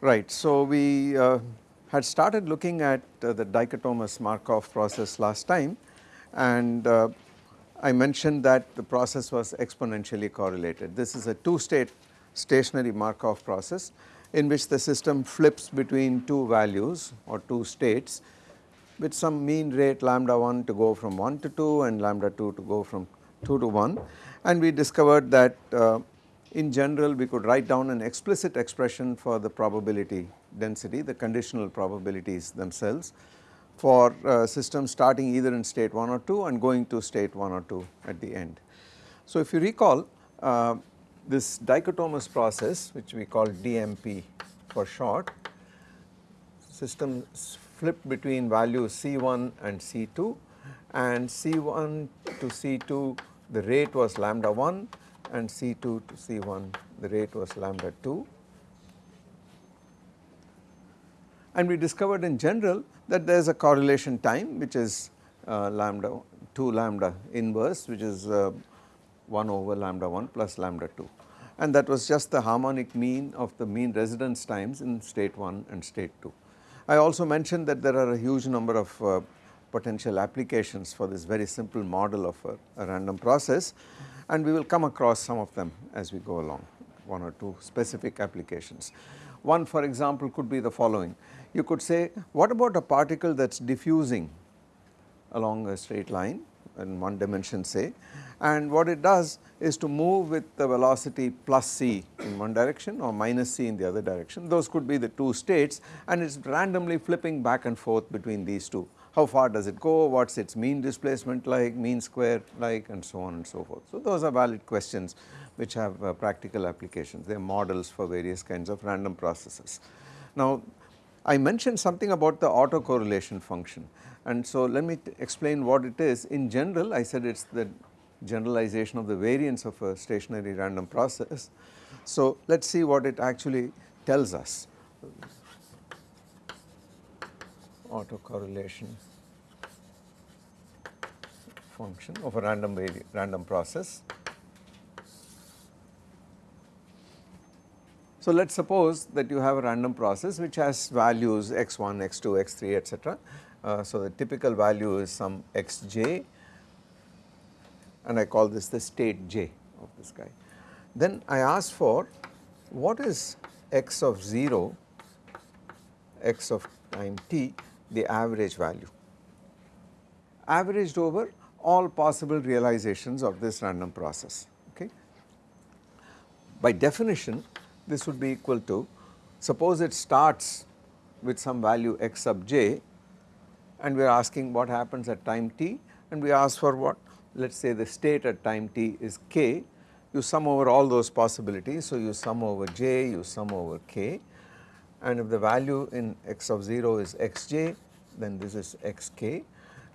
Right. So, we uh, had started looking at uh, the dichotomous Markov process last time and uh, I mentioned that the process was exponentially correlated. This is a two state stationary Markov process in which the system flips between two values or two states with some mean rate lambda 1 to go from 1 to 2 and lambda 2 to go from 2 to 1 and we discovered that uh, in general we could write down an explicit expression for the probability density, the conditional probabilities themselves for uh, systems starting either in state 1 or 2 and going to state 1 or 2 at the end. So if you recall uh, this dichotomous process which we call DMP for short, systems flip between values C1 and C2 and C1 to C2 the rate was lambda 1 and C2 to C1 the rate was lambda 2. And we discovered in general that there is a correlation time which is uh, lambda 2 lambda inverse which is uh, 1 over lambda 1 plus lambda 2 and that was just the harmonic mean of the mean residence times in state 1 and state 2. I also mentioned that there are a huge number of uh, potential applications for this very simple model of a, a random process and we will come across some of them as we go along one or two specific applications. One for example could be the following you could say what about a particle that is diffusing along a straight line in one dimension say? And what it does is to move with the velocity plus c in one direction or minus c in the other direction. Those could be the two states and it is randomly flipping back and forth between these two. How far does it go, what is its mean displacement like, mean square like and so on and so forth. So those are valid questions which have uh, practical applications, they are models for various kinds of random processes. Now I mentioned something about the autocorrelation function and so let me explain what it is. In general I said it is the generalization of the variance of a stationary random process. So let us see what it actually tells us autocorrelation function of a random random process. So let us suppose that you have a random process which has values x1, x2, x3 etc. Uh, so the typical value is some xj and I call this the state j of this guy. Then I ask for what is x of 0, x of time t the average value averaged over all possible realizations of this random process okay. By definition this would be equal to suppose it starts with some value x sub j and we are asking what happens at time t and we ask for what? Let us say the state at time t is k. You sum over all those possibilities. So you sum over j you sum over k. And if the value in x of 0 is xj then this is xk.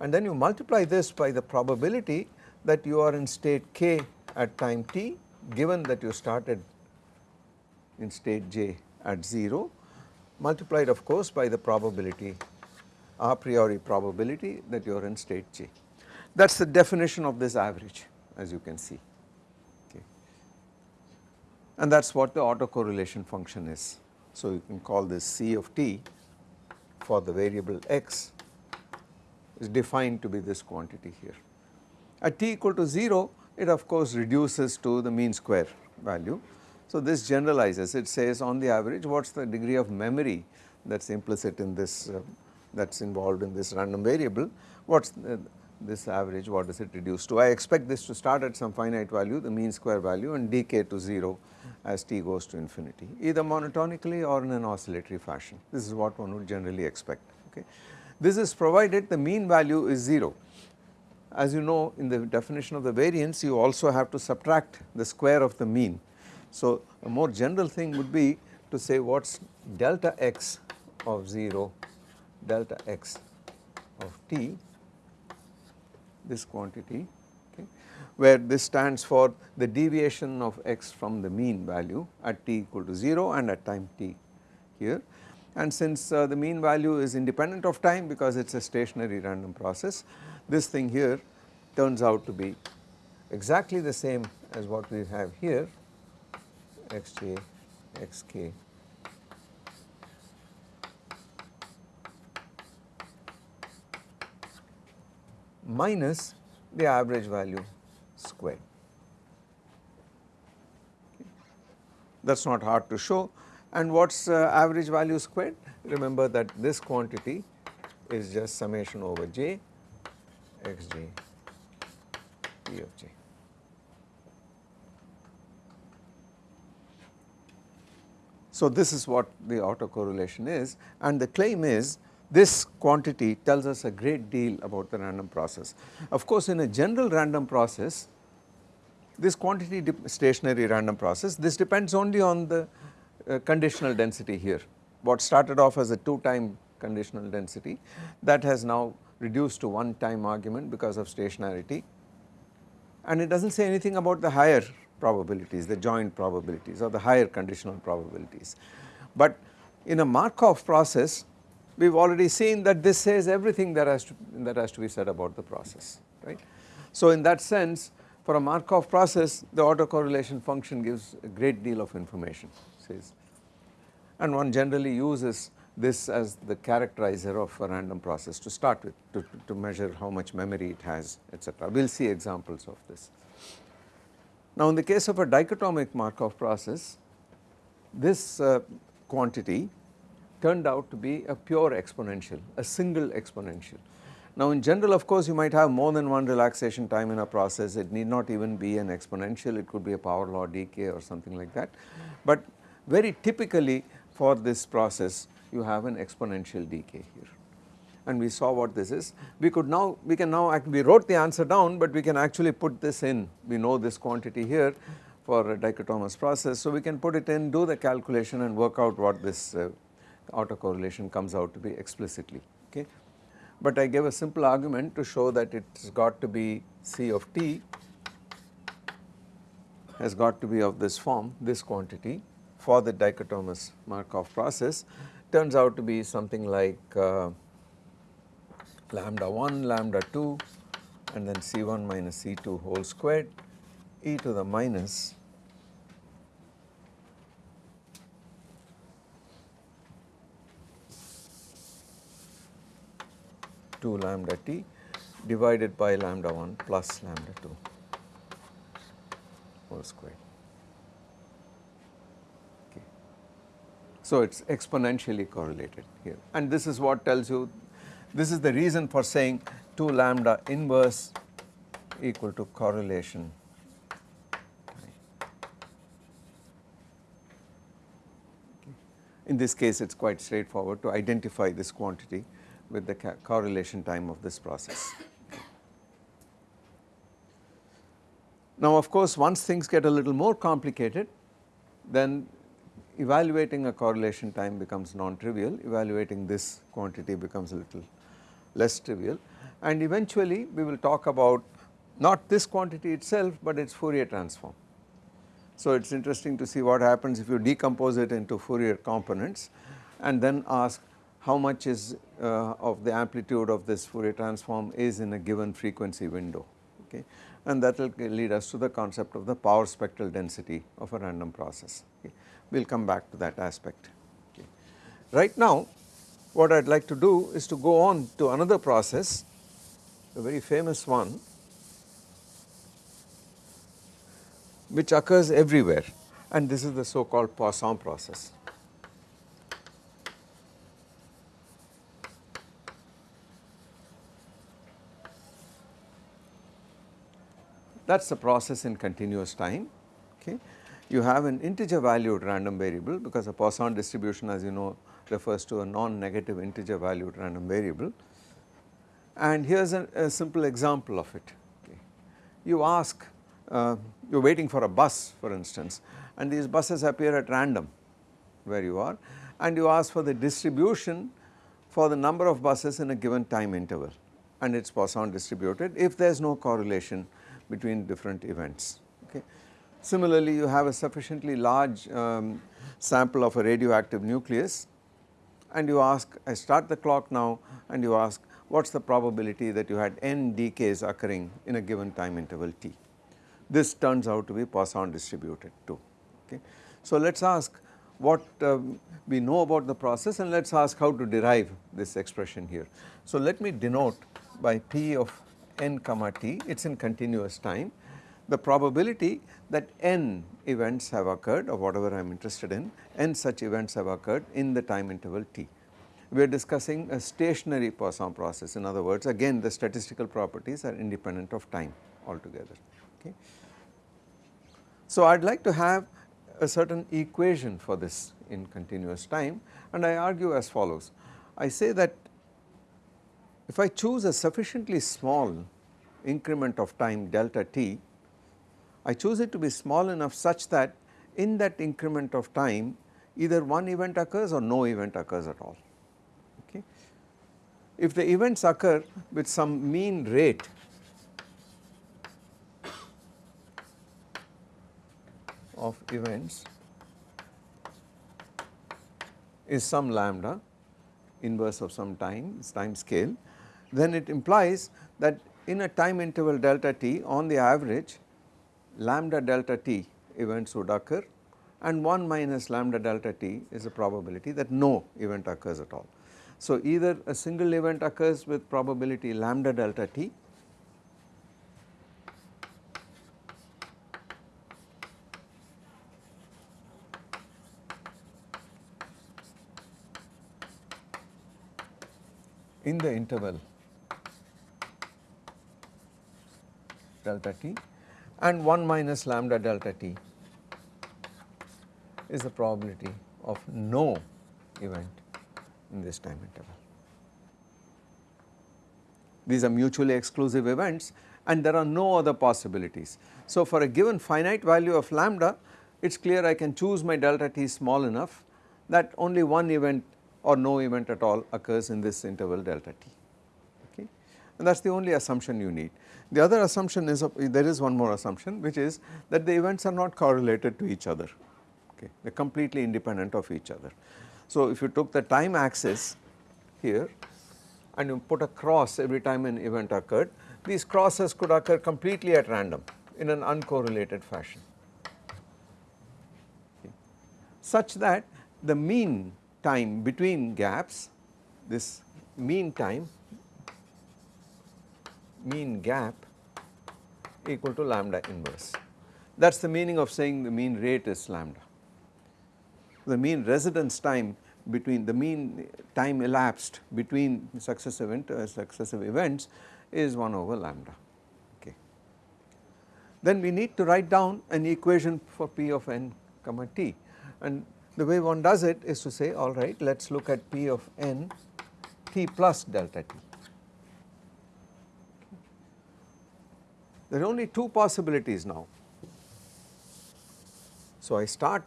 And then you multiply this by the probability that you are in state k at time t given that you started in state j at 0 multiplied of course by the probability a priori probability that you are in state j. That is the definition of this average as you can see okay. and that is what the autocorrelation function is. So you can call this C of t for the variable x is defined to be this quantity here. At t equal to 0 it of course reduces to the mean square value. So this generalizes it says on the average what is the degree of memory that is implicit in this uh, that is involved in this random variable what is this average what does it reduce to. I expect this to start at some finite value the mean square value and decay to 0 as t goes to infinity either monotonically or in an oscillatory fashion this is what one would generally expect okay. This is provided the mean value is 0. As you know in the definition of the variance you also have to subtract the square of the mean. So a more general thing would be to say what is delta x of 0 delta x of t this quantity okay where this stands for the deviation of x from the mean value at t equal to 0 and at time t here. And since uh, the mean value is independent of time because it is a stationary random process, this thing here turns out to be exactly the same as what we have here xj, xk minus the average value squared. That is not hard to show and what is uh, average value squared? Remember that this quantity is just summation over j xj p of j. So this is what the autocorrelation is and the claim is this quantity tells us a great deal about the random process. Of course, in a general random process, this quantity stationary random process, this depends only on the uh, conditional density here. What started off as a 2 time conditional density that has now reduced to 1 time argument because of stationarity and it does not say anything about the higher probabilities, the joint probabilities or the higher conditional probabilities. But in a Markov process we have already seen that this says everything that has to that has to be said about the process right. So in that sense for a Markov process the autocorrelation function gives a great deal of information says and one generally uses this as the characterizer of a random process to start with to, to measure how much memory it has etc. We will see examples of this. Now in the case of a dichotomic Markov process this uh, quantity turned out to be a pure exponential, a single exponential. Now in general of course you might have more than one relaxation time in a process, it need not even be an exponential, it could be a power law decay or something like that. But very typically for this process you have an exponential decay here and we saw what this is. We could now, we can now, we wrote the answer down but we can actually put this in, we know this quantity here for a dichotomous process. So we can put it in, do the calculation and work out what this uh, autocorrelation comes out to be explicitly okay. But I gave a simple argument to show that it has got to be C of t has got to be of this form this quantity for the dichotomous Markov process turns out to be something like uh, lambda 1 lambda 2 and then C1 minus C2 whole squared e to the minus 2 lambda t divided by lambda 1 plus lambda 2 whole square. Okay. So it is exponentially correlated here and this is what tells you this is the reason for saying 2 lambda inverse equal to correlation in this case it is quite straightforward to identify this quantity with the correlation time of this process. Now of course once things get a little more complicated then evaluating a correlation time becomes non-trivial, evaluating this quantity becomes a little less trivial and eventually we will talk about not this quantity itself but its Fourier transform. So it is interesting to see what happens if you decompose it into Fourier components and then ask how much is uh, of the amplitude of this Fourier transform is in a given frequency window okay and that will lead us to the concept of the power spectral density of a random process okay. We will come back to that aspect okay. Right now what I would like to do is to go on to another process a very famous one which occurs everywhere and this is the so called Poisson process. that is the process in continuous time okay. You have an integer valued random variable because a Poisson distribution as you know refers to a non-negative integer valued random variable and here is a, a, simple example of it. Okay. You ask, uh, you are waiting for a bus for instance and these buses appear at random where you are and you ask for the distribution for the number of buses in a given time interval and it is Poisson distributed if there is no correlation between different events. Okay. Similarly, you have a sufficiently large um, sample of a radioactive nucleus and you ask I start the clock now and you ask what is the probability that you had n decays occurring in a given time interval t. This turns out to be Poisson distributed too. Okay. So, let us ask what um, we know about the process and let us ask how to derive this expression here. So, let me denote by p of n comma t it is in continuous time the probability that n events have occurred or whatever I am interested in n such events have occurred in the time interval t. We are discussing a stationary Poisson process in other words again the statistical properties are independent of time altogether. Okay. So, I would like to have a certain equation for this in continuous time and I argue as follows. I say that if I choose a sufficiently small increment of time delta t, I choose it to be small enough such that in that increment of time either one event occurs or no event occurs at all. Okay. If the events occur with some mean rate of events is some lambda inverse of some time time scale then it implies that in a time interval delta t on the average lambda delta t events would occur and 1 minus lambda delta t is a probability that no event occurs at all. So, either a single event occurs with probability lambda delta t in the interval delta t and 1 minus lambda delta t is the probability of no event in this time interval. These are mutually exclusive events and there are no other possibilities. So, for a given finite value of lambda it is clear I can choose my delta t small enough that only one event or no event at all occurs in this interval delta t okay and that is the only assumption you need. The other assumption is uh, there is one more assumption which is that the events are not correlated to each other okay they are completely independent of each other. So if you took the time axis here and you put a cross every time an event occurred these crosses could occur completely at random in an uncorrelated fashion okay. such that the mean time between gaps this mean time mean gap equal to lambda inverse. That is the meaning of saying the mean rate is lambda. The mean residence time between the mean time elapsed between successive, uh, successive events is 1 over lambda. Okay. Then we need to write down an equation for P of n comma t and the way one does it is to say alright let us look at P of n t plus delta t. There are only two possibilities now. So I start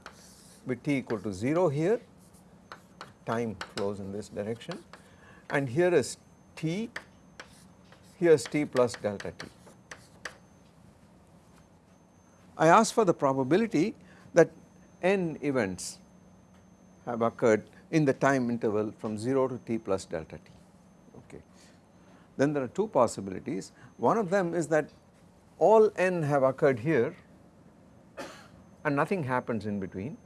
with t equal to 0 here, time flows in this direction and here is t, here is t plus delta t. I ask for the probability that n events have occurred in the time interval from 0 to t plus delta t. Okay. Then there are two possibilities. One of them is that all n have occurred here and nothing happens in between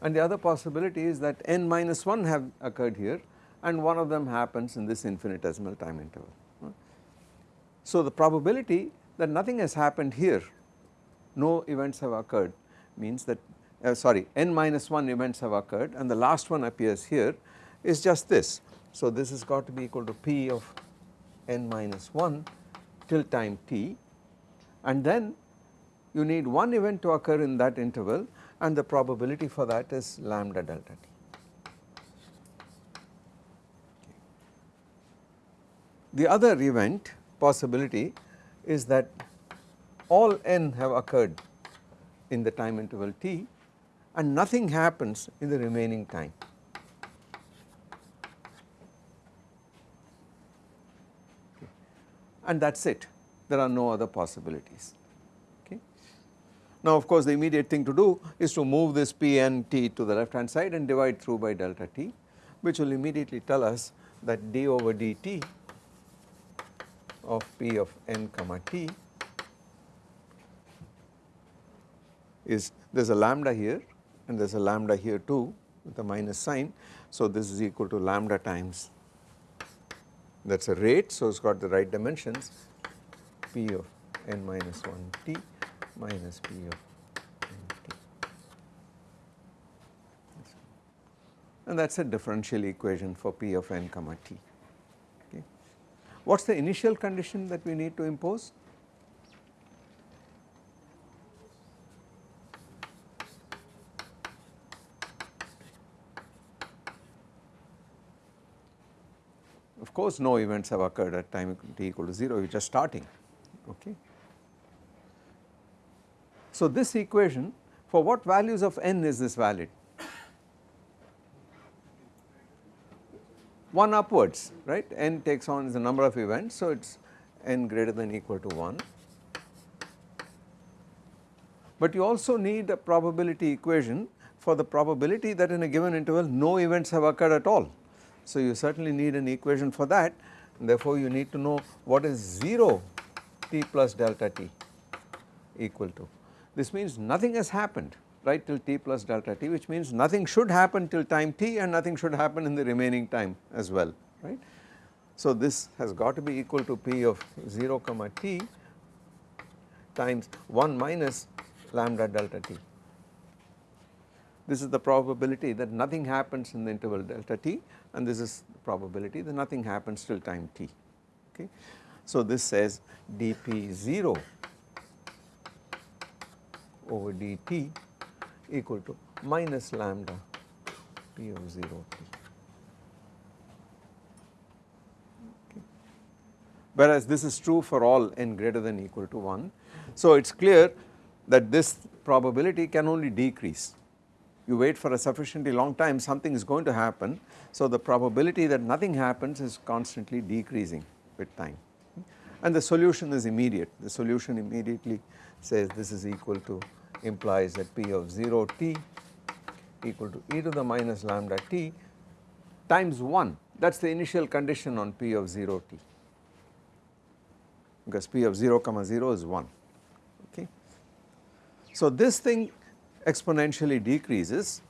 and the other possibility is that n minus 1 have occurred here and one of them happens in this infinitesimal time interval. So the probability that nothing has happened here, no events have occurred means that uh, sorry n minus 1 events have occurred and the last one appears here is just this. So this has got to be equal to p of n minus 1 till time t and then you need one event to occur in that interval and the probability for that is lambda delta t. The other event possibility is that all n have occurred in the time interval t and nothing happens in the remaining time. And that is it there are no other possibilities. Okay. Now of course the immediate thing to do is to move this Pn t to the left hand side and divide through by delta t which will immediately tell us that d over dt of P of n comma t is there is a lambda here and there is a lambda here too with a minus sign. So this is equal to lambda times that is a rate so it has got the right dimensions P of n minus 1 t minus P of n t and that is a differential equation for P of n comma t. Okay. What is the initial condition that we need to impose? Of course, no events have occurred at time t equal to 0, you are just starting. Okay. So, this equation for what values of n is this valid? 1 upwards, right? n takes on is the number of events, so it is n greater than equal to 1. But you also need a probability equation for the probability that in a given interval no events have occurred at all. So you certainly need an equation for that therefore you need to know what is 0 t plus delta t equal to. This means nothing has happened right till t plus delta t which means nothing should happen till time t and nothing should happen in the remaining time as well right. So this has got to be equal to p of 0 comma t times 1 minus lambda delta t. This is the probability that nothing happens in the interval delta t and this is the probability that nothing happens till time t okay. So this says dp 0 over dt equal to minus lambda p of 0 t. Whereas this is true for all n greater than equal to 1. So it is clear that this probability can only decrease you wait for a sufficiently long time something is going to happen. So the probability that nothing happens is constantly decreasing with time and the solution is immediate. The solution immediately says this is equal to implies that P of 0 t equal to e to the minus lambda t times 1 that is the initial condition on P of 0 t because P of 0 comma 0 is 1 okay. So this thing exponentially decreases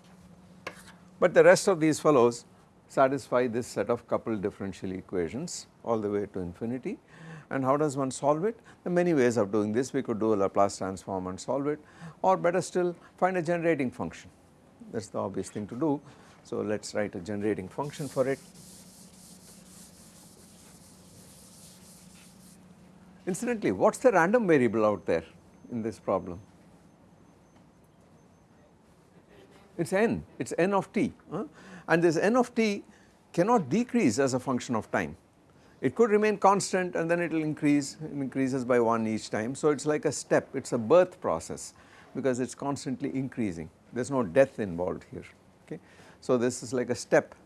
but the rest of these fellows satisfy this set of coupled differential equations all the way to infinity and how does one solve it? There are many ways of doing this we could do a Laplace transform and solve it or better still find a generating function that is the obvious thing to do. So let us write a generating function for it. Incidentally what is the random variable out there in this problem? it is n, it is n of t uh, and this n of t cannot decrease as a function of time. It could remain constant and then it will increase, it increases by 1 each time. So it is like a step, it is a birth process because it is constantly increasing, there is no death involved here, okay. So this is like a step,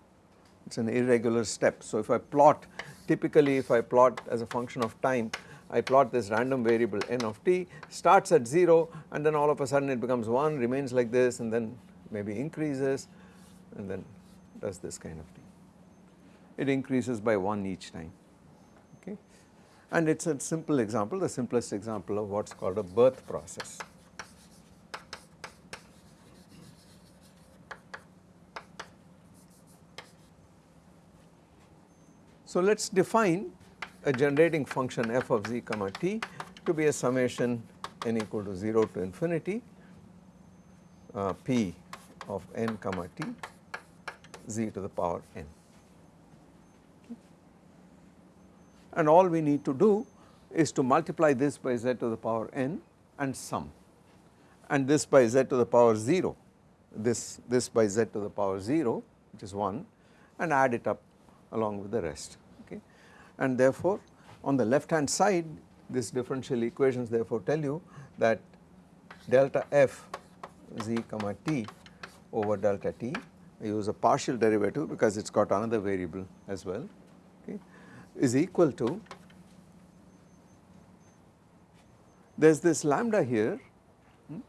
it is an irregular step. So if I plot, typically if I plot as a function of time, I plot this random variable n of t starts at 0 and then all of a sudden it becomes 1 remains like this and then maybe increases and then does this kind of thing. It increases by 1 each time and it is a simple example the simplest example of what is called a birth process. So let us define a generating function f of z comma t to be a summation n equal to 0 to infinity uh, p of n comma t z to the power n. And all we need to do is to multiply this by z to the power n and sum. And this by z to the power 0 this this by z to the power 0 which is 1 and add it up along with the rest okay? And therefore on the left hand side this differential equations therefore tell you that delta f z comma t over delta t. I use a partial derivative because it has got another variable as well is equal to there is this lambda here hmm,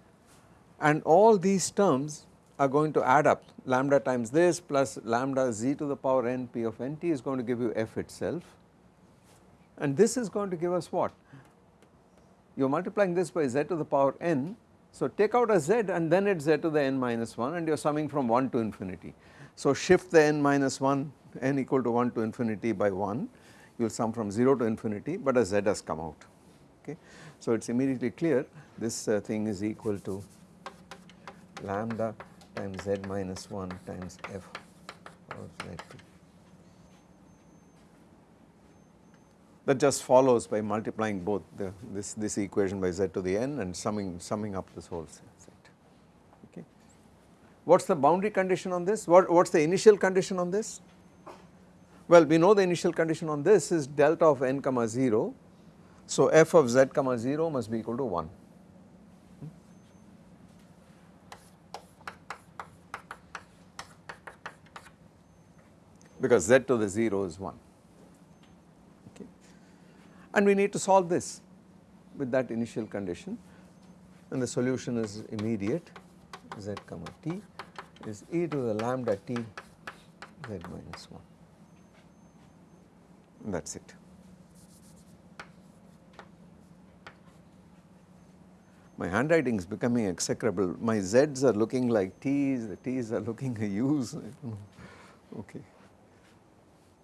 and all these terms are going to add up lambda times this plus lambda z to the power n p of nt is going to give you f itself and this is going to give us what? You are multiplying this by z to the power n so take out a z and then it is z to the n minus 1 and you are summing from 1 to infinity. So shift the n minus 1 n equal to 1 to infinity by 1 you will sum from 0 to infinity but a z has come out okay. So it is immediately clear this uh, thing is equal to lambda times z minus 1 times f of z2. That just follows by multiplying both the, this, this equation by z to the n and summing, summing up this whole set. Okay. What is the boundary condition on this? What is the initial condition on this? Well, we know the initial condition on this is delta of n comma 0. So, f of z comma 0 must be equal to 1. because z to the 0 is 1 okay. And we need to solve this with that initial condition and the solution is immediate z comma t is e to the lambda t z minus 1 and that is it. My handwriting is becoming execrable, my z's are looking like t's, the t's are looking like u's, okay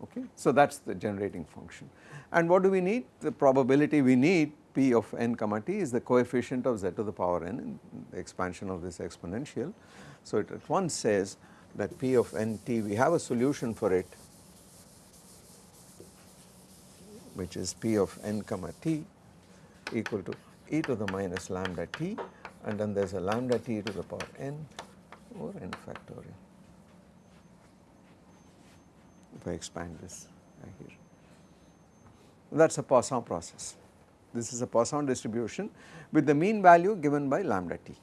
okay. So that is the generating function and what do we need? The probability we need p of n comma t is the coefficient of z to the power n in the expansion of this exponential. So it at once says that p of n t we have a solution for it which is p of n comma t equal to e to the minus lambda t and then there is a lambda t to the power n or n factorial if I expand this here. That is a Poisson process. This is a Poisson distribution with the mean value given by lambda t.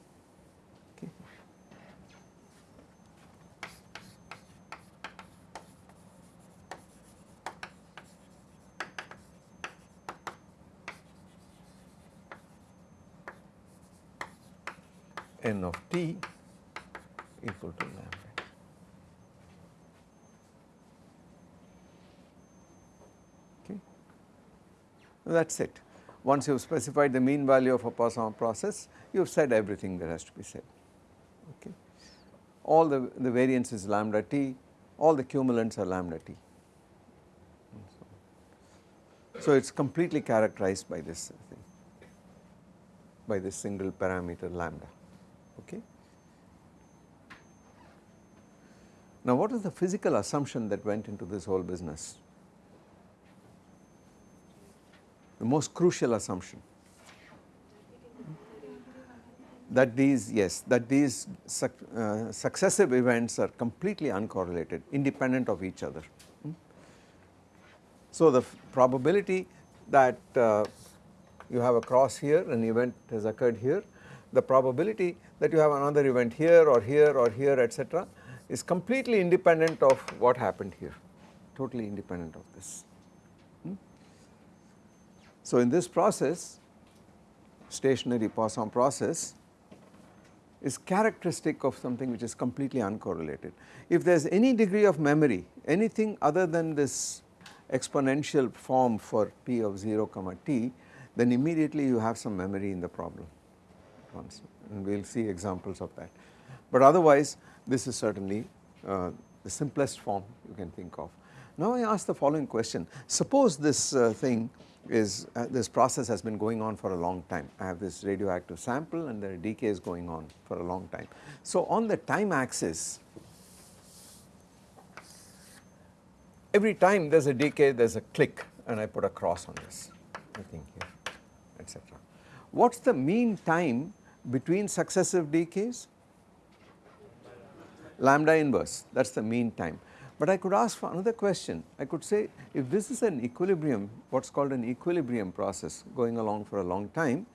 n of t equal to lambda. Okay. that is it. Once you have specified the mean value of a Poisson process, you have said everything that has to be said. Okay. All the, the variance is lambda t, all the cumulants are lambda t. So, it is completely characterized by this thing, by this single parameter lambda. Okay. Now, what is the physical assumption that went into this whole business? the most crucial assumption that these yes that these suc uh, successive events are completely uncorrelated independent of each other. Hmm? So the probability that uh, you have a cross here an event has occurred here the probability that you have another event here or here or here etc is completely independent of what happened here totally independent of this. Hmm? So, in this process stationary Poisson process is characteristic of something which is completely uncorrelated. If there is any degree of memory anything other than this exponential form for p of 0 comma t then immediately you have some memory in the problem once and we will see examples of that. But otherwise this is certainly uh, the simplest form you can think of. Now I ask the following question suppose this uh, thing is uh, this process has been going on for a long time. I have this radioactive sample and the decay is going on for a long time. So on the time axis every time there is a decay there is a click and I put a cross on this I think here etc. What is the mean time between successive decays? Lambda inverse that is the mean time. But I could ask for another question. I could say if this is an equilibrium, what is called an equilibrium process going along for a long time,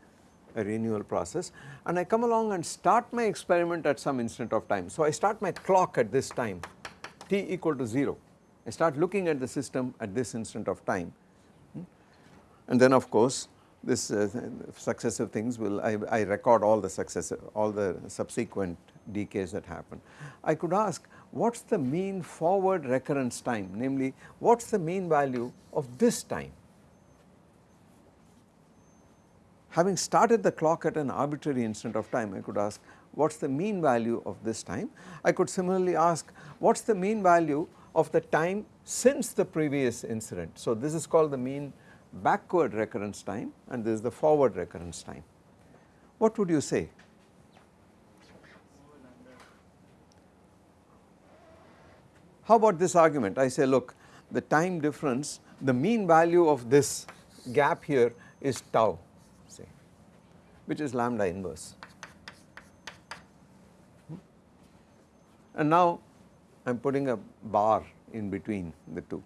a renewal process and I come along and start my experiment at some instant of time. So I start my clock at this time t equal to 0. I start looking at the system at this instant of time hmm. and then of course this uh, successive things will I, I record all the successive all the subsequent decays that happen. I could ask what is the mean forward recurrence time namely what is the mean value of this time. Having started the clock at an arbitrary instant of time I could ask what is the mean value of this time. I could similarly ask what is the mean value of the time since the previous incident. So, this is called the mean backward recurrence time and this is the forward recurrence time. What would you say? How about this argument? I say look the time difference the mean value of this gap here is tau say which is lambda inverse. And now I am putting a bar in between the two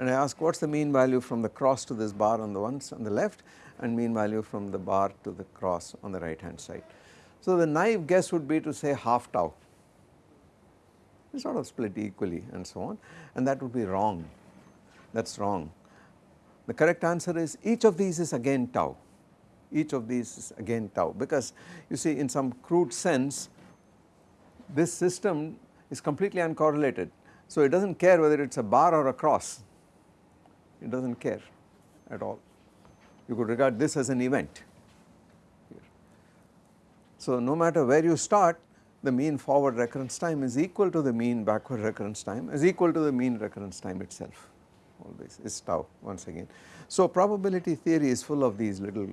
and I ask what is the mean value from the cross to this bar on the ones on the left and mean value from the bar to the cross on the right hand side. So the naive guess would be to say half tau it is sort of split equally and so on and that would be wrong that is wrong. The correct answer is each of these is again tau each of these is again tau because you see in some crude sense this system is completely uncorrelated. So it does not care whether it is a bar or a cross, it does not care at all. You could regard this as an event. So no matter where you start the mean forward recurrence time is equal to the mean backward recurrence time is equal to the mean recurrence time itself always is tau once again. So probability theory is full of these little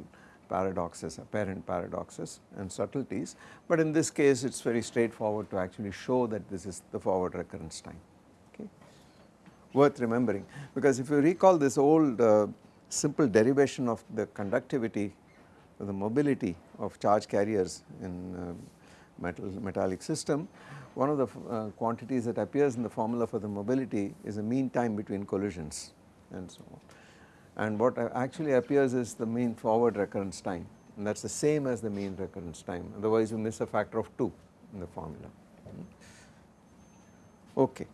paradoxes, apparent paradoxes and subtleties, but in this case it is very straightforward to actually show that this is the forward recurrence time. Worth remembering. Because if you recall this old uh, simple derivation of the conductivity, the mobility of charge carriers in uh, metal metallic system, one of the uh, quantities that appears in the formula for the mobility is the mean time between collisions and so on. And what actually appears is the mean forward recurrence time. And that is the same as the mean recurrence time. Otherwise you miss a factor of 2 in the formula. Okay.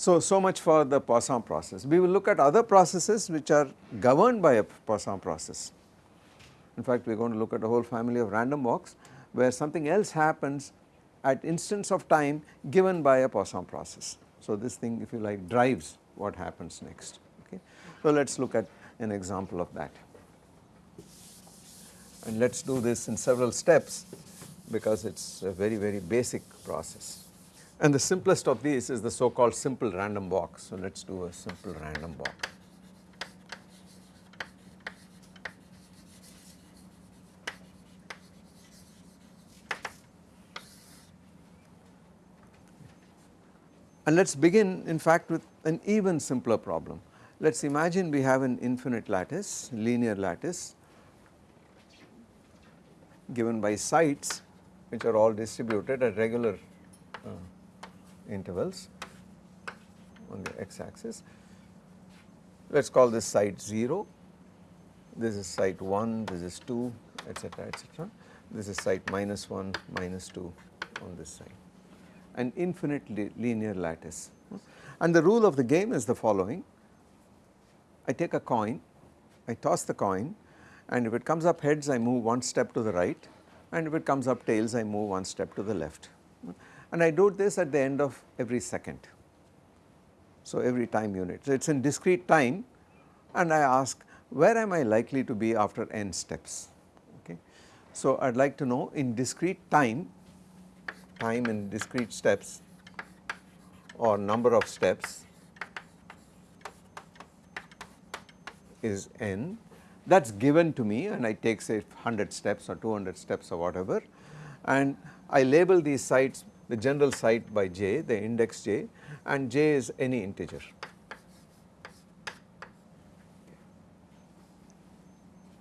So, so much for the Poisson process. We will look at other processes which are governed by a Poisson process. In fact, we are going to look at a whole family of random walks where something else happens at instants of time given by a Poisson process. So, this thing if you like drives what happens next. Okay. So, let us look at an example of that. And let us do this in several steps because it is a very very basic process. And the simplest of these is the so called simple random walk. So let us do a simple random walk. And let us begin in fact with an even simpler problem. Let us imagine we have an infinite lattice, linear lattice given by sites which are all distributed at regular uh, intervals on the x axis. Let us call this site 0, this is site 1, this is 2 etc etc. This is site minus 1, minus 2 on this side an infinite linear lattice. And the rule of the game is the following I take a coin, I toss the coin and if it comes up heads I move one step to the right and if it comes up tails I move one step to the left and I do this at the end of every second. So every time unit. So it is in discrete time and I ask where am I likely to be after n steps okay. So I would like to know in discrete time, time in discrete steps or number of steps is n that is given to me and I take say 100 steps or 200 steps or whatever and I label these sites the general site by j the index j and j is any integer.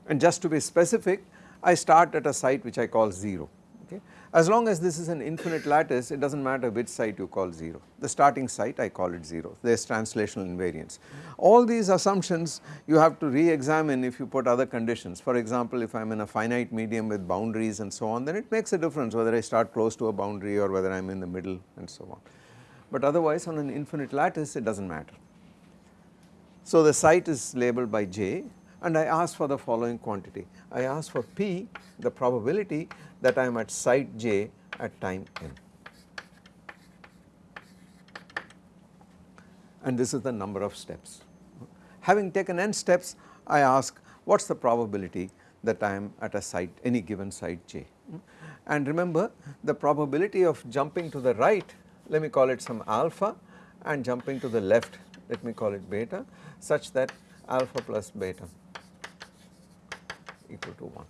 And just to be specific I start at a site which I call 0 as long as this is an infinite lattice it does not matter which site you call 0, the starting site I call it 0, there is translational invariance. All these assumptions you have to re-examine if you put other conditions for example if I am in a finite medium with boundaries and so on then it makes a difference whether I start close to a boundary or whether I am in the middle and so on. But otherwise on an infinite lattice it does not matter. So the site is labeled by j and I ask for the following quantity. I ask for P the probability that I am at site j at time n. And this is the number of steps. Having taken n steps I ask what is the probability that I am at a site any given site j. And remember the probability of jumping to the right let me call it some alpha and jumping to the left let me call it beta such that alpha plus beta equal to 1.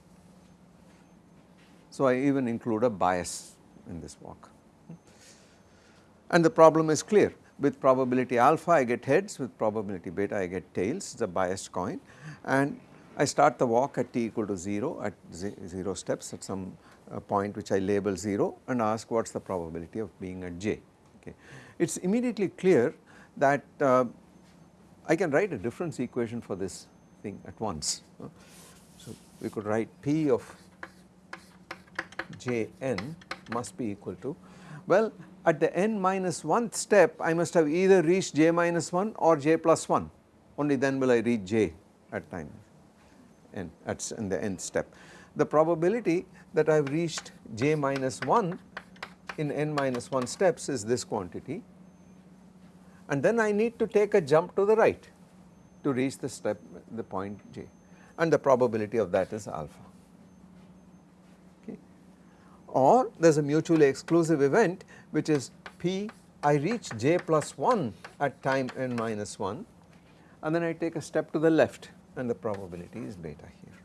So I even include a bias in this walk. And the problem is clear. With probability alpha I get heads. With probability beta I get tails. It is a biased coin. And I start the walk at t equal to 0 at 0 steps at some uh, point which I label 0 and ask what is the probability of being at j. Okay. It is immediately clear that uh, I can write a difference equation for this thing at once. Uh, so we could write P of j n must be equal to well at the n minus 1th step I must have either reached j minus 1 or j plus 1 only then will I reach j at time n at in the nth step. The probability that I have reached j minus 1 in n minus 1 steps is this quantity and then I need to take a jump to the right to reach the step the point j and the probability of that is alpha. Or there is a mutually exclusive event which is p I reach j plus 1 at time n minus 1 and then I take a step to the left and the probability is beta here.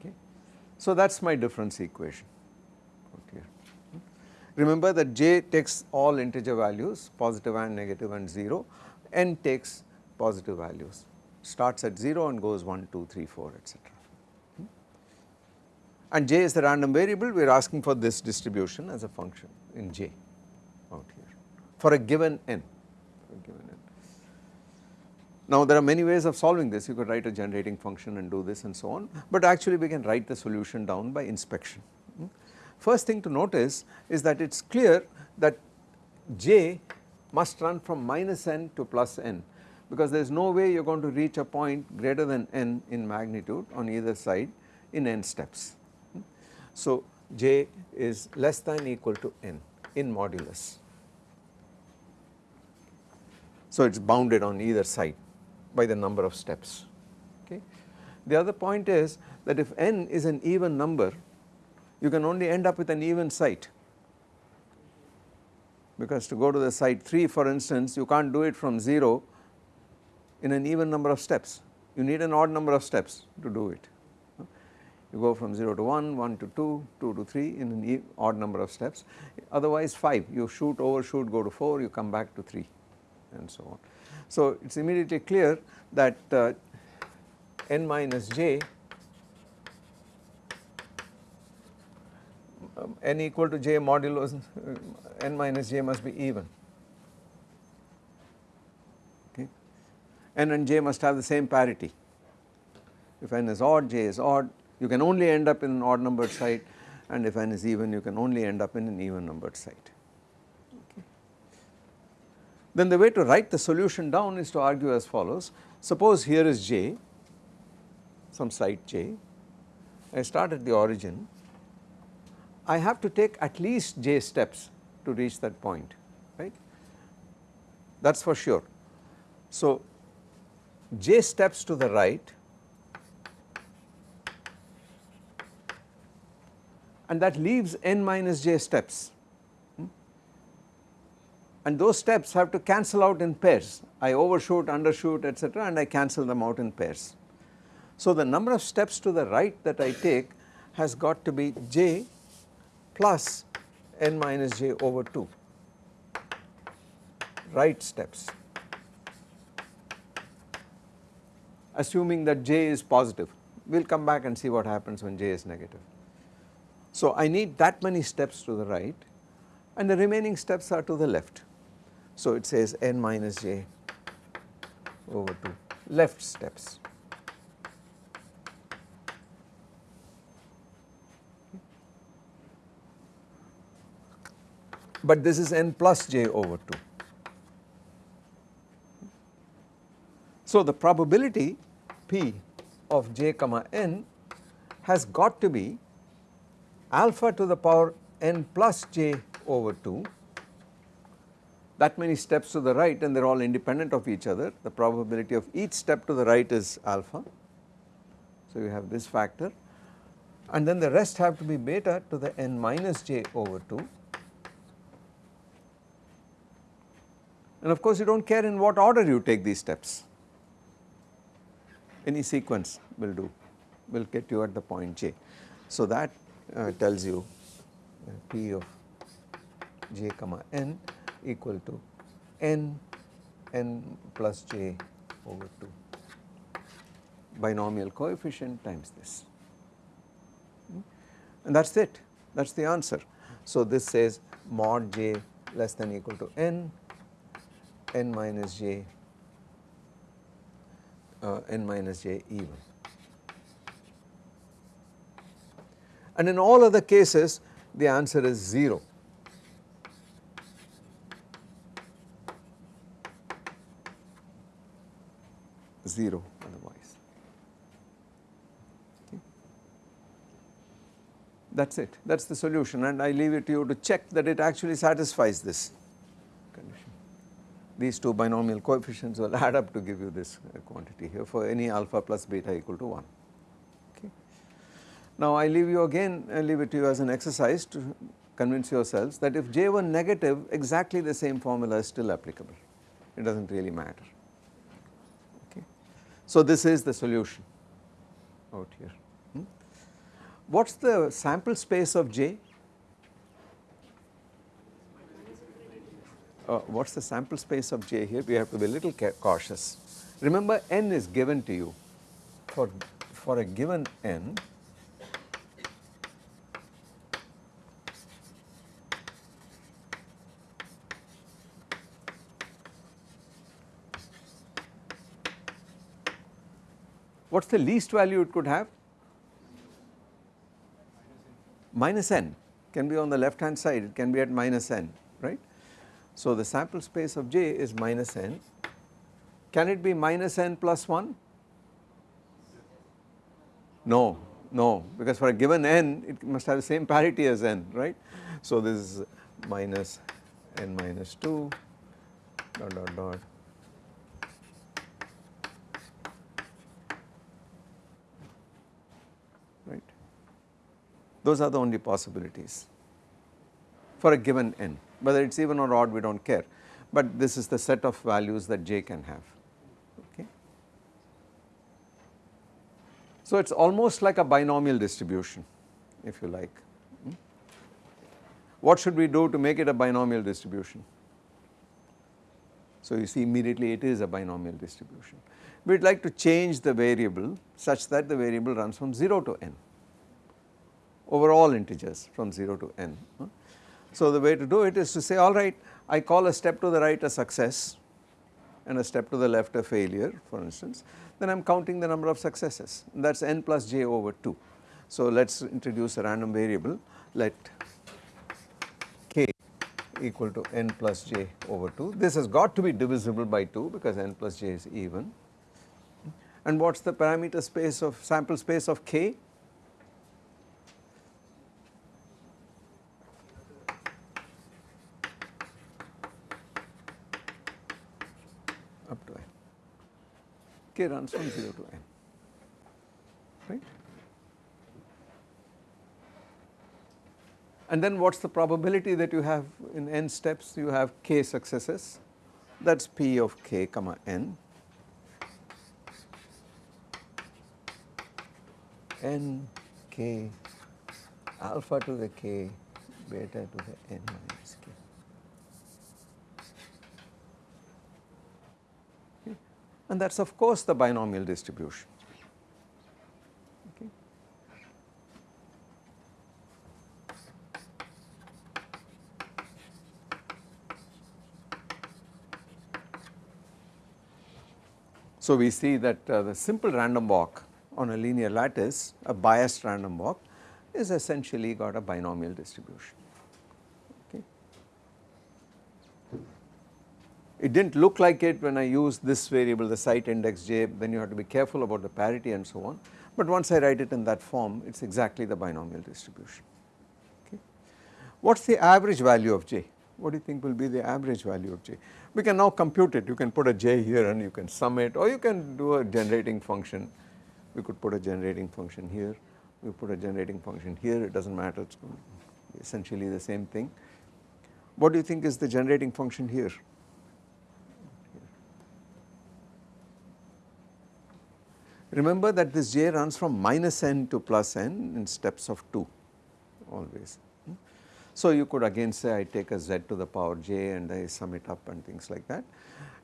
Okay. So that is my difference equation. Remember that j takes all integer values positive and negative and 0, n takes positive values. Starts at 0 and goes 1, 2, 3, 4 etc. And j is the random variable. We are asking for this distribution as a function in j out here for a given given n. Now there are many ways of solving this. You could write a generating function and do this and so on. But actually we can write the solution down by inspection. Hmm? First thing to notice is that it is clear that j must run from minus n to plus n because there is no way you are going to reach a point greater than n in magnitude on either side in n steps. So j is less than equal to n in modulus. So it is bounded on either side by the number of steps. Okay. The other point is that if n is an even number you can only end up with an even site because to go to the site 3 for instance you can't do it from 0 in an even number of steps you need an odd number of steps to do it you go from 0 to 1, 1 to 2, 2 to 3 in an odd number of steps. Otherwise 5 you shoot overshoot go to 4 you come back to 3 and so on. So it is immediately clear that uh, n minus j um, n equal to j modulo uh, n minus j must be even. Okay? n and j must have the same parity. If n is odd j is odd you can only end up in an odd numbered site and if n is even you can only end up in an even numbered site. Okay. Then the way to write the solution down is to argue as follows. Suppose here is j some site j. I start at the origin. I have to take at least j steps to reach that point right? That is for sure. So j steps to the right and that leaves n minus j steps hmm? and those steps have to cancel out in pairs I overshoot undershoot etc and I cancel them out in pairs. So the number of steps to the right that I take has got to be j plus n minus j over 2 right steps assuming that j is positive we will come back and see what happens when j is negative. So I need that many steps to the right and the remaining steps are to the left. So it says n minus j over 2 left steps. but this is n plus j over 2. So, the probability p of j comma n has got to be alpha to the power n plus j over 2 that many steps to the right and they are all independent of each other. The probability of each step to the right is alpha. So, you have this factor. And then the rest have to be beta to the n minus j over 2 and of course you do not care in what order you take these steps. Any sequence will do will get you at the point j. So, that tells you uh, p of j comma n equal to n n plus j over 2 binomial coefficient times this hmm? and that is it that is the answer. So, this says mod j less than equal to n n minus j uh, n minus j even. And in all other cases the answer is 0. Zero otherwise. Okay. That is it, that is the solution and I leave it to you to check that it actually satisfies this condition. these two binomial coefficients will add up to give you this quantity here for any alpha plus beta equal to 1. Now I leave you again I leave it to you as an exercise to convince yourselves that if j were negative exactly the same formula is still applicable it does not really matter. Okay. So this is the solution out here. Hmm? What is the sample space of j? uh, what is the sample space of J here we have to be a little cautious. Remember n is given to you for, for a given n what is the least value it could have? Minus n can be on the left hand side it can be at minus n right. So, the sample space of J is minus n. Can it be minus n plus 1? No, no because for a given n it must have the same parity as n right. So, this is minus n minus 2 dot dot dot right. Those are the only possibilities for a given n whether it is even or odd we do not care, but this is the set of values that j can have. Okay. So it is almost like a binomial distribution if you like. Hmm? What should we do to make it a binomial distribution? So you see immediately it is a binomial distribution. We would like to change the variable such that the variable runs from 0 to n over all integers from 0 to n. So the way to do it is to say alright I call a step to the right a success and a step to the left a failure for instance. Then I am counting the number of successes. That is n plus j over 2. So let us introduce a random variable. Let k equal to n plus j over 2 this has got to be divisible by 2 because n plus j is even. And what is the parameter space of sample space of k k runs from 0 to n, right. And then what is the probability that you have in n steps you have k successes that is p of k comma n n k alpha to the k beta to the n minus k. and that is of course the binomial distribution. So we see that uh, the simple random walk on a linear lattice, a biased random walk is essentially got a binomial distribution. It did not look like it when I used this variable the site index j then you have to be careful about the parity and so on but once I write it in that form it is exactly the binomial distribution. Okay. What is the average value of j? What do you think will be the average value of j? We can now compute it you can put a j here and you can sum it or you can do a generating function we could put a generating function here we put a generating function here it does not matter it is essentially the same thing. What do you think is the generating function here? Remember that this j runs from minus n to plus n in steps of 2 always. So you could again say I take a z to the power j and I sum it up and things like that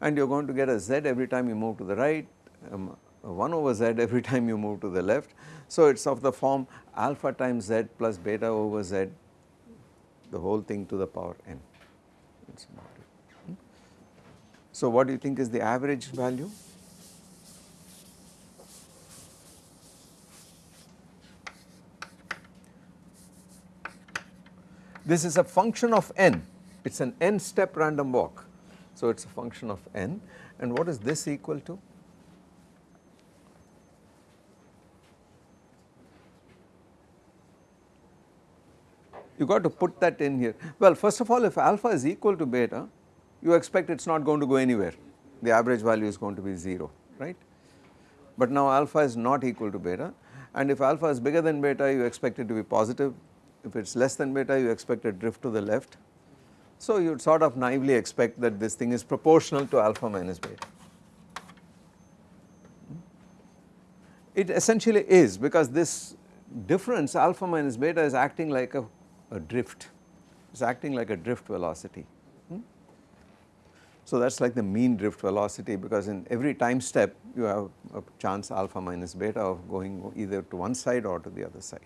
and you are going to get a z every time you move to the right, um, 1 over z every time you move to the left. So it is of the form alpha times z plus beta over z the whole thing to the power n. So what do you think is the average value? This is a function of n, it is an n step random walk. So it is a function of n and what is this equal to? You got to put that in here. Well first of all if alpha is equal to beta you expect it is not going to go anywhere the average value is going to be 0 right. But now alpha is not equal to beta and if alpha is bigger than beta you expect it to be positive if it is less than beta you expect a drift to the left. So you would sort of naively expect that this thing is proportional to alpha minus beta. It essentially is because this difference alpha minus beta is acting like a, a drift, it is acting like a drift velocity. Hmm? So that is like the mean drift velocity because in every time step you have a chance alpha minus beta of going either to one side or to the other side.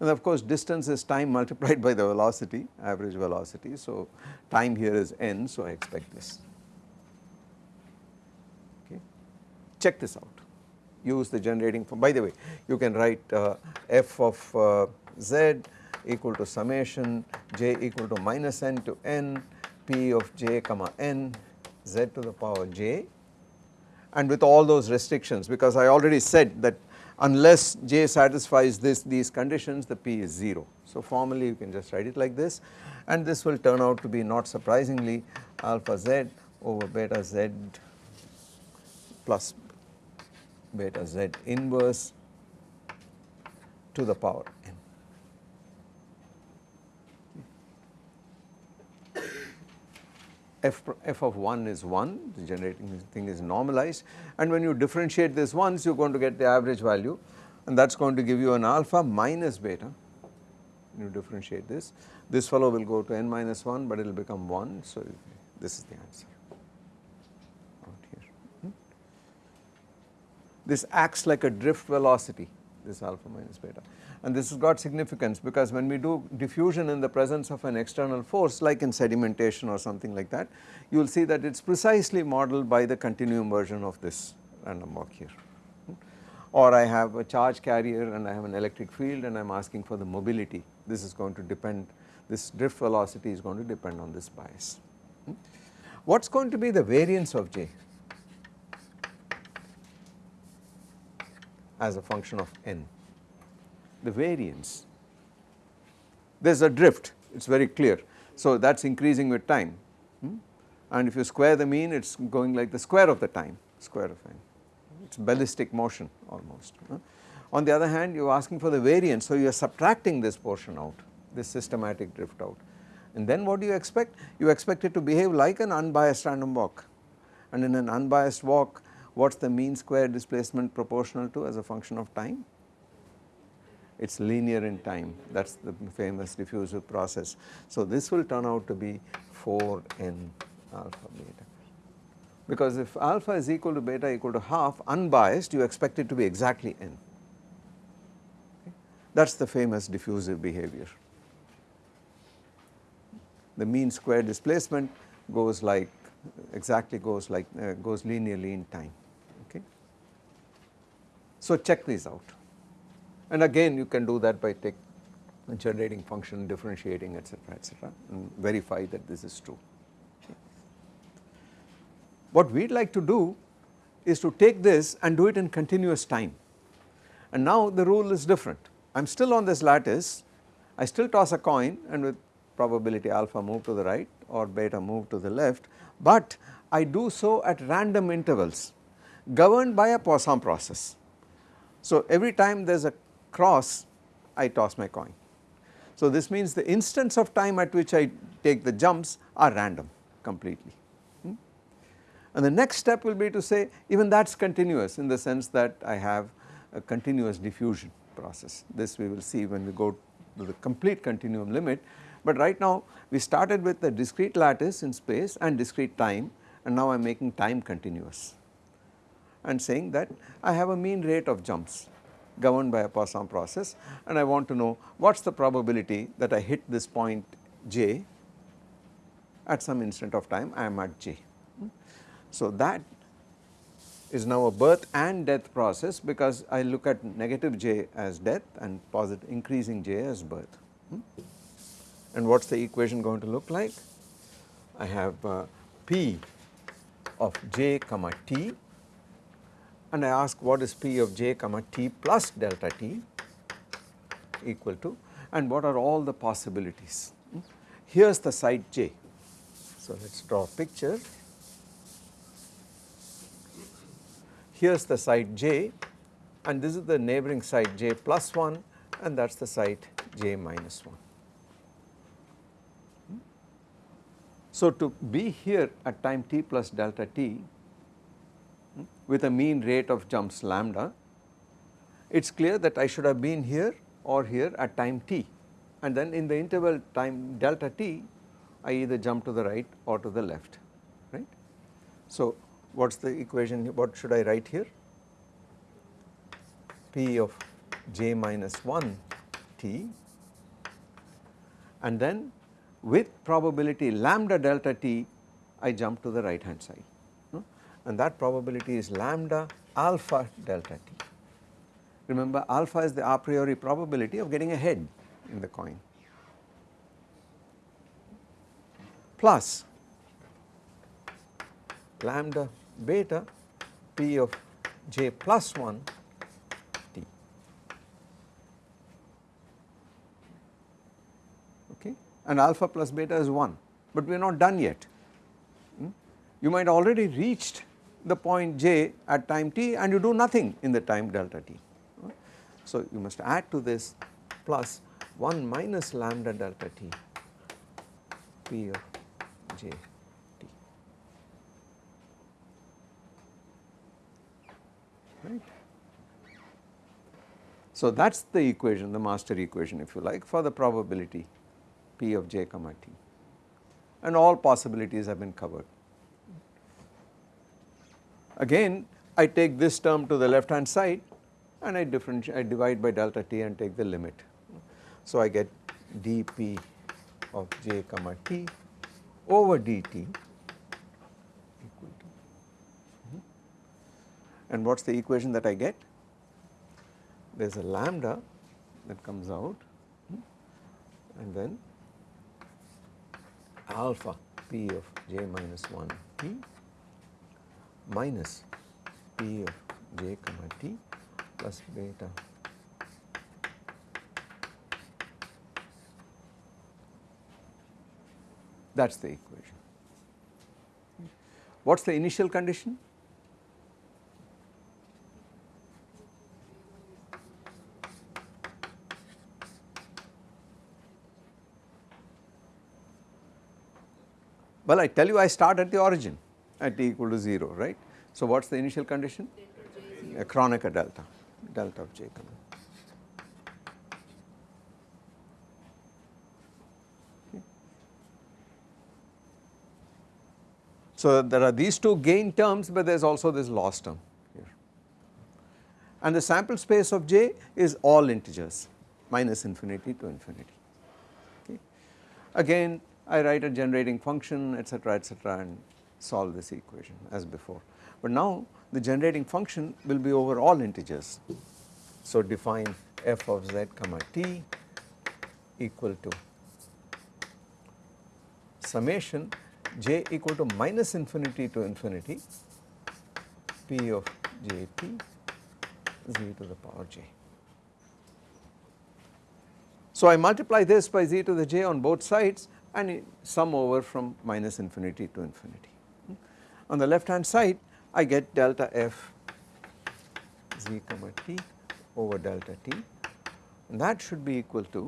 And of course distance is time multiplied by the velocity average velocity. So time here is n so I expect this okay. Check this out use the generating by the way you can write uh, f of uh, z equal to summation j equal to minus n to n p of j comma n z to the power j and with all those restrictions because I already said that unless j satisfies this these conditions the p is 0. So formally you can just write it like this and this will turn out to be not surprisingly alpha z over beta z plus beta z inverse to the power f, f of 1 is 1 the generating thing is normalized. And when you differentiate this once you are going to get the average value. And that is going to give you an alpha minus beta. You differentiate this this fellow will go to n minus 1 but it will become 1 so this is the answer. Out here. Hmm? this acts like a drift velocity this alpha minus beta and this has got significance because when we do diffusion in the presence of an external force like in sedimentation or something like that, you will see that it is precisely modeled by the continuum version of this random walk here. Or I have a charge carrier and I have an electric field and I am asking for the mobility, this is going to depend, this drift velocity is going to depend on this bias. What is going to be the variance of J as a function of n? The variance. There is a drift it is very clear. So that is increasing with time hmm? and if you square the mean it is going like the square of the time square of n it is ballistic motion almost. On the other hand you are asking for the variance so you are subtracting this portion out this systematic drift out and then what do you expect? You expect it to behave like an unbiased random walk and in an unbiased walk what is the mean square displacement proportional to as a function of time? It is linear in time that is the famous diffusive process. So this will turn out to be 4n alpha beta because if alpha is equal to beta equal to half unbiased you expect it to be exactly n okay. that is the famous diffusive behavior. The mean square displacement goes like exactly goes like uh, goes linearly in time okay. So check these out. And again you can do that by take generating function differentiating etc etc and verify that this is true. What we would like to do is to take this and do it in continuous time and now the rule is different. I am still on this lattice, I still toss a coin and with probability alpha move to the right or beta move to the left, but I do so at random intervals governed by a Poisson process. So every time there is a cross I toss my coin. So this means the instants of time at which I take the jumps are random completely. Hmm? And the next step will be to say even that is continuous in the sense that I have a continuous diffusion process. This we will see when we go to the complete continuum limit, but right now we started with the discrete lattice in space and discrete time and now I am making time continuous and saying that I have a mean rate of jumps governed by a Poisson process and I want to know what is the probability that I hit this point j at some instant of time I am at j. So that is now a birth and death process because I look at negative j as death and positive increasing j as birth. Hmm? And what is the equation going to look like? I have uh, p of j comma t and I ask what is p of j comma t plus delta t equal to and what are all the possibilities. Here is the site j. So, let us draw a picture. here is the site j and this is the neighboring site j plus 1 and that is the site j minus 1. So to be here at time t plus delta t with a mean rate of jumps lambda, it is clear that I should have been here or here at time t. And then in the interval time delta t I either jump to the right or to the left right. So what is the equation what should I write here? P of j minus 1 t. And then with probability lambda delta t I jump to the right hand side and that probability is lambda alpha delta t. Remember alpha is the a priori probability of getting a head in the coin plus lambda beta p of j plus 1 t okay and alpha plus beta is 1 but we are not done yet. Hmm? You might already reached the point j at time t and you do nothing in the time delta t. So you must add to this plus 1 minus lambda delta t p of j right. So that is the equation the master equation if you like for the probability p of j comma t and all possibilities have been covered. Again I take this term to the left hand side and I differentiate I divide by delta t and take the limit. So I get dp of j comma t over dt equal to hmm. and what is the equation that I get? There is a lambda that comes out hmm, and then alpha p of j minus 1 t minus p of j comma t plus beta that is the equation. What is the initial condition? Well, I tell you I start at the origin at t equal to 0, right. So, what is the initial condition? A Kronecker delta, delta of j comma. So, there are these two gain terms, but there is also this loss term here. And the sample space of j is all integers minus infinity to infinity. Okay. Again I write a generating function etc etc and solve this equation as before. But now the generating function will be over all integers. So define f of z comma t equal to summation j equal to minus infinity to infinity p of jp z to the power j. So I multiply this by z to the j on both sides and sum over from minus infinity to infinity. On the left hand side I get delta f z comma t over delta t and that should be equal to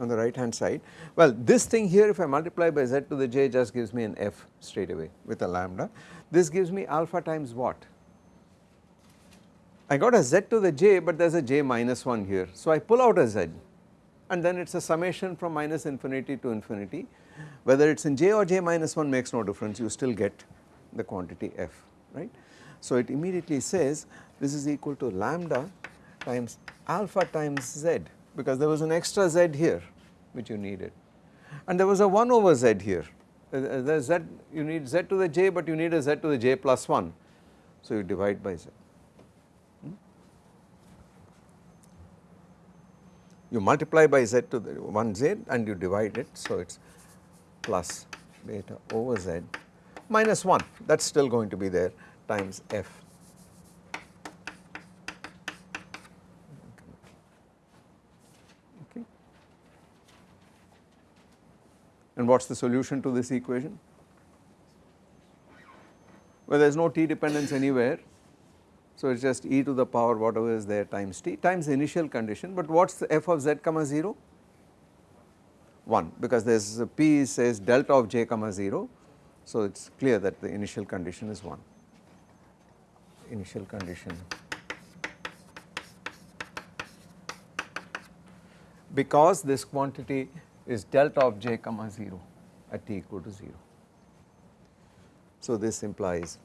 on the right hand side. Well this thing here if I multiply by z to the j just gives me an f straight away with a lambda. This gives me alpha times what? I got a z to the j but there is a j minus 1 here. So I pull out a z and then it is a summation from minus infinity to infinity whether it is in j or j minus 1 makes no difference you still get the quantity f right. So it immediately says this is equal to lambda times alpha times z because there was an extra z here which you needed and there was a 1 over z here the z you need z to the j but you need a z to the j plus 1 so you divide by z. Hmm? You multiply by z to the 1 z and you divide it so it is plus beta over z minus 1 that is still going to be there times f. Okay. And what is the solution to this equation? Well there is no t dependence anywhere so it is just e to the power whatever is there times t times the initial condition but what is the f of z comma 0? 1 because there is p says delta of j comma 0 so it is clear that the initial condition is 1, initial condition because this quantity is delta of j comma 0 at t equal to 0. So this implies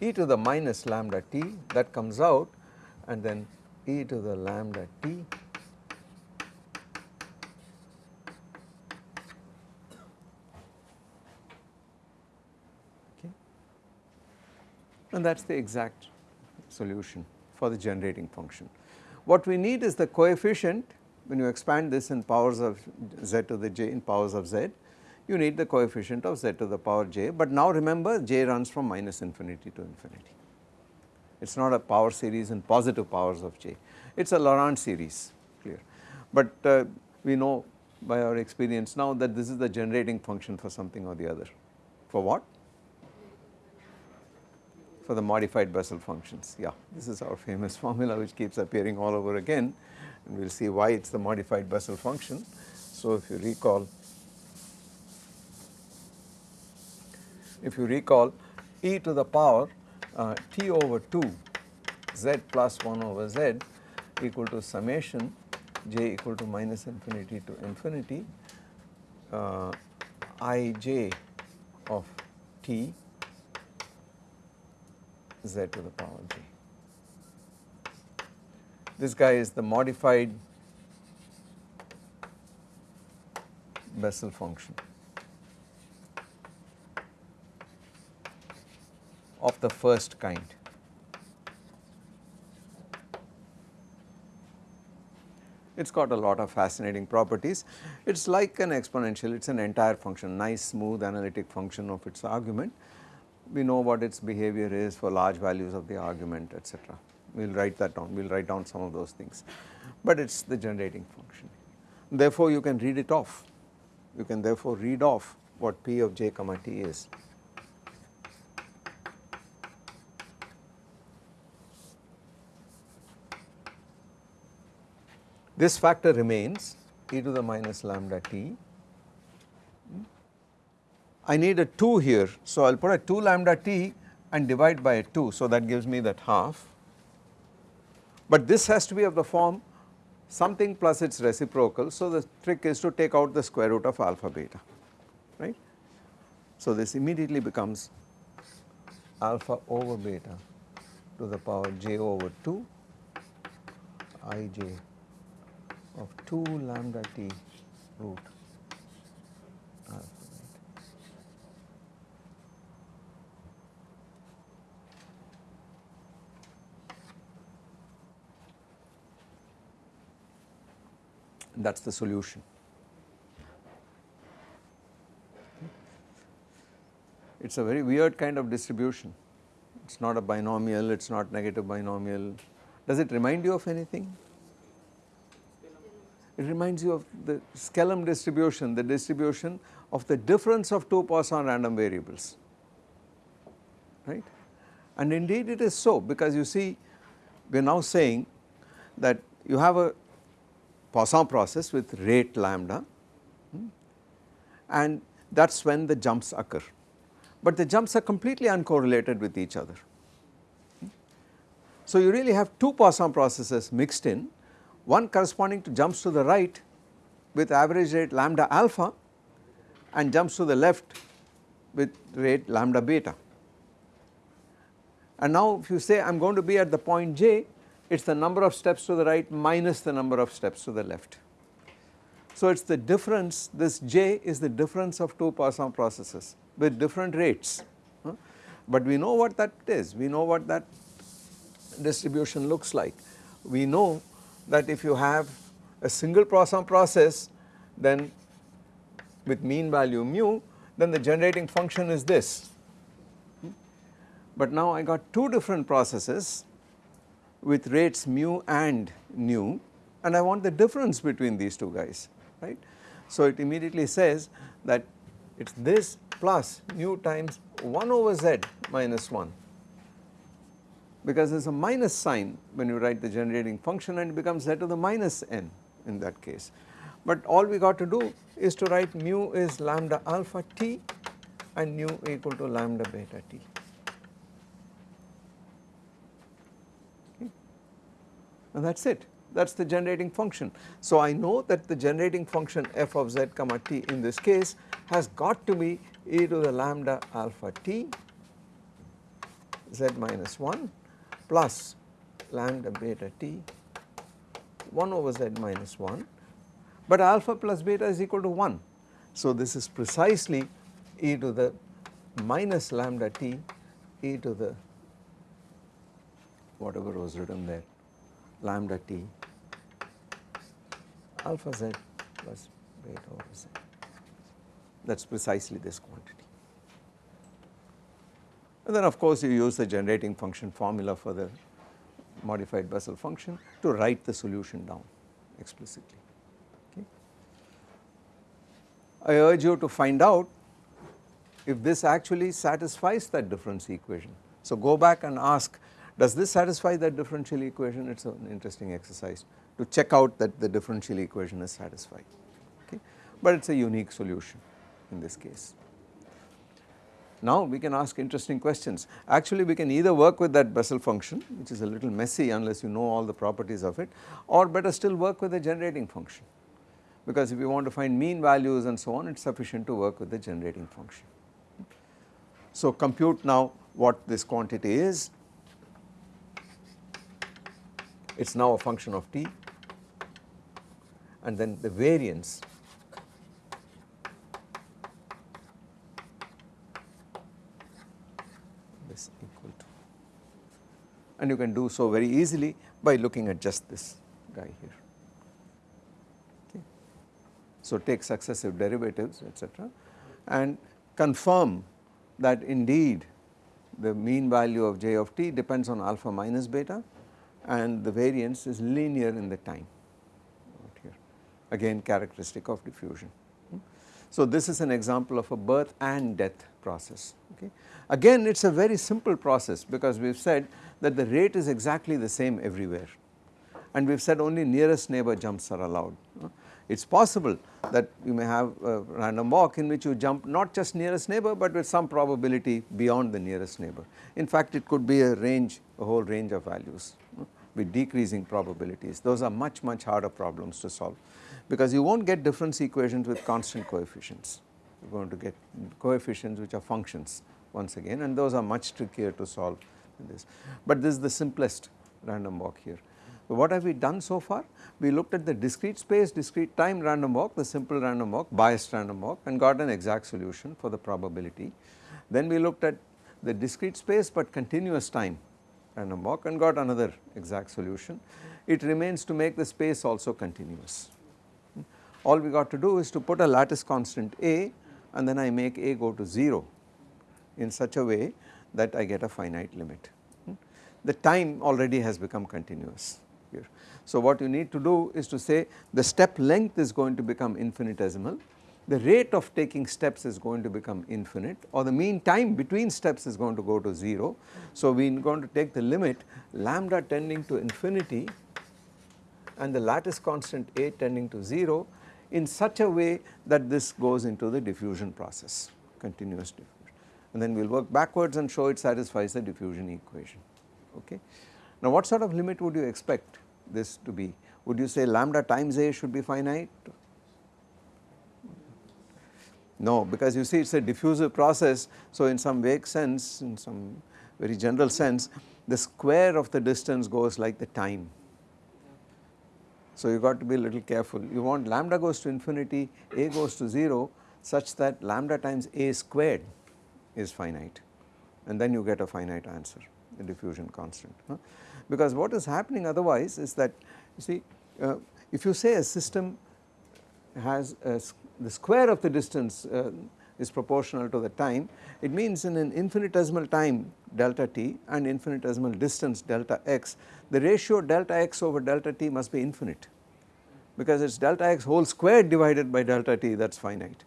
e to the minus lambda t that comes out and then e to the lambda t and that is the exact solution for the generating function. What we need is the coefficient when you expand this in powers of z to the j in powers of z you need the coefficient of z to the power j but now remember j runs from minus infinity to infinity. It is not a power series in positive powers of j, it is a Laurent series clear. But uh, we know by our experience now that this is the generating function for something or the other. For what? For the modified Bessel functions. Yeah, this is our famous formula which keeps appearing all over again and we will see why it is the modified Bessel function. So if you recall, if you recall e to the power uh, t over 2 z plus 1 over z equal to summation j equal to minus infinity to infinity uh, i j of t z to the power j. This guy is the modified Bessel function of the first kind. It has got a lot of fascinating properties. It is like an exponential, it is an entire function, nice smooth analytic function of its argument we know what its behavior is for large values of the argument etc. We will write that down, we will write down some of those things, but it is the generating function. Therefore, you can read it off, you can therefore read off what p of j comma t is. This factor remains e to the minus lambda t I need a 2 here. So, I will put a 2 lambda t and divide by a 2. So, that gives me that half. But this has to be of the form something plus its reciprocal. So, the trick is to take out the square root of alpha beta right. So, this immediately becomes alpha over beta to the power j over 2 i j of 2 lambda t root alpha. That is the solution. It is a very weird kind of distribution, it is not a binomial, it is not negative binomial. Does it remind you of anything? It reminds you of the Skellam distribution, the distribution of the difference of two Poisson random variables, right. And indeed it is so because you see we are now saying that you have a Poisson process with rate lambda hmm, and that is when the jumps occur. But the jumps are completely uncorrelated with each other. So you really have two Poisson processes mixed in, one corresponding to jumps to the right with average rate lambda alpha and jumps to the left with rate lambda beta. And now if you say I am going to be at the point j, it is the number of steps to the right minus the number of steps to the left. So it is the difference, this j is the difference of two Poisson processes with different rates. But we know what that is, we know what that distribution looks like. We know that if you have a single Poisson process then with mean value mu then the generating function is this. Hmm? But now I got two different processes with rates mu and nu and I want the difference between these two guys right. So it immediately says that it is this plus nu times 1 over z minus 1 because there is a minus sign when you write the generating function and it becomes z to the minus n in that case. But all we got to do is to write mu is lambda alpha t and nu equal to lambda beta t. and that is it that is the generating function. So I know that the generating function f of z comma t in this case has got to be e to the lambda alpha t z minus 1 plus lambda beta t 1 over z minus 1 but alpha plus beta is equal to 1. So this is precisely e to the minus lambda t e to the whatever was written there lambda t alpha z plus beta over z that is precisely this quantity. And then of course you use the generating function formula for the modified Bessel function to write the solution down explicitly. I urge you to find out if this actually satisfies that difference equation. So go back and ask does this satisfy that differential equation? It is an interesting exercise to check out that the differential equation is satisfied, okay. But it is a unique solution in this case. Now we can ask interesting questions. Actually we can either work with that Bessel function which is a little messy unless you know all the properties of it or better still work with the generating function because if you want to find mean values and so on it is sufficient to work with the generating function. So compute now what this quantity is it is now a function of t. And then the variance is equal to. And you can do so very easily by looking at just this guy here. So take successive derivatives etc and confirm that indeed the mean value of j of t depends on alpha minus beta and the variance is linear in the time here again characteristic of diffusion. Hmm? So this is an example of a birth and death process okay. Again it is a very simple process because we have said that the rate is exactly the same everywhere and we have said only nearest neighbor jumps are allowed. Hmm? It is possible that you may have a random walk in which you jump not just nearest neighbor but with some probability beyond the nearest neighbor. In fact it could be a range a whole range of values with decreasing probabilities. Those are much much harder problems to solve because you will not get difference equations with constant coefficients. You are going to get coefficients which are functions once again and those are much trickier to solve than this. But this is the simplest random walk here. So what have we done so far? We looked at the discrete space, discrete time random walk, the simple random walk, biased random walk and got an exact solution for the probability. Then we looked at the discrete space but continuous time random mock and got another exact solution. It remains to make the space also continuous. all we got to do is to put a lattice constant A and then I make A go to 0 in such a way that I get a finite limit. The time already has become continuous here. So what you need to do is to say the step length is going to become infinitesimal, the rate of taking steps is going to become infinite or the mean time between steps is going to go to 0. So we are going to take the limit lambda tending to infinity and the lattice constant A tending to 0 in such a way that this goes into the diffusion process, continuous diffusion. And then we will work backwards and show it satisfies the diffusion equation, okay. Now what sort of limit would you expect this to be? Would you say lambda times A should be finite? No, because you see it is a diffusive process. So in some vague sense, in some very general sense, the square of the distance goes like the time so you got to be a little careful. You want lambda goes to infinity, a goes to 0 such that lambda times a squared is finite and then you get a finite answer, the diffusion constant. Huh? Because what is happening otherwise is that you see uh, if you say a system has a, the square of the distance uh, is proportional to the time, it means in an infinitesimal time delta t and infinitesimal distance delta x, the ratio delta x over delta t must be infinite. Because it is delta x whole squared divided by delta t that is finite.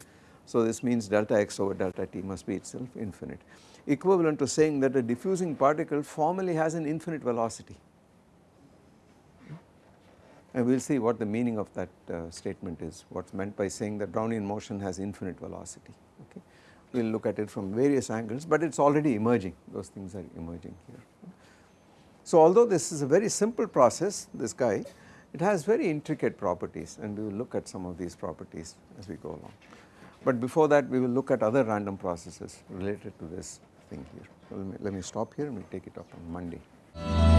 So this means delta x over delta t must be itself infinite. Equivalent to saying that a diffusing particle formally has an infinite velocity and we will see what the meaning of that uh, statement is what is meant by saying that Brownian motion has infinite velocity okay. We will look at it from various angles but it is already emerging those things are emerging here. So although this is a very simple process this guy it has very intricate properties and we will look at some of these properties as we go along. But before that we will look at other random processes related to this thing here. So let me, let me stop here and we will take it up on Monday.